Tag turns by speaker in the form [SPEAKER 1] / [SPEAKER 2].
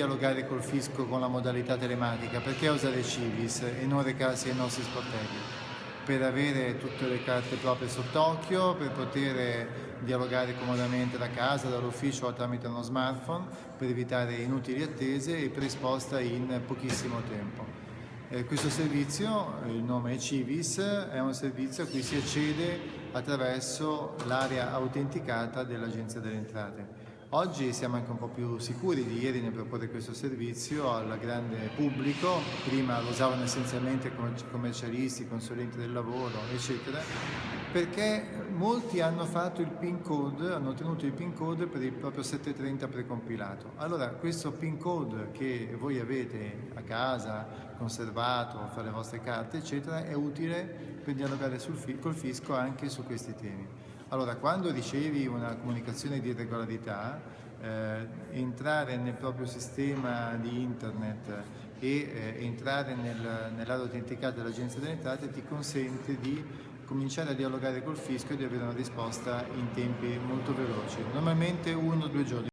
[SPEAKER 1] dialogare col fisco con la modalità telematica? Perché usare Civis e non recarsi ai nostri sportelli? Per avere tutte le carte proprie sott'occhio, per poter dialogare comodamente da casa, dall'ufficio o tramite uno smartphone, per evitare inutili attese e per risposta in pochissimo tempo. Eh, questo servizio, il nome è Civis, è un servizio a cui si accede attraverso l'area autenticata dell'Agenzia delle Entrate. Oggi siamo anche un po' più sicuri di ieri nel proporre questo servizio al grande pubblico, prima lo usavano essenzialmente commercialisti, consulenti del lavoro, eccetera, perché molti hanno fatto il PIN code, hanno ottenuto il PIN code per il proprio 730 precompilato. Allora questo PIN code che voi avete a casa, conservato, fare le vostre carte, eccetera, è utile per dialogare sul, col fisco anche su questi temi. Allora, quando ricevi una comunicazione di irregolarità, eh, entrare nel proprio sistema di internet e eh, entrare nel, nell'area autenticata dell'Agenzia delle Entrate ti consente di cominciare a dialogare col fisco e di avere una risposta in tempi molto veloci, normalmente uno o due giorni.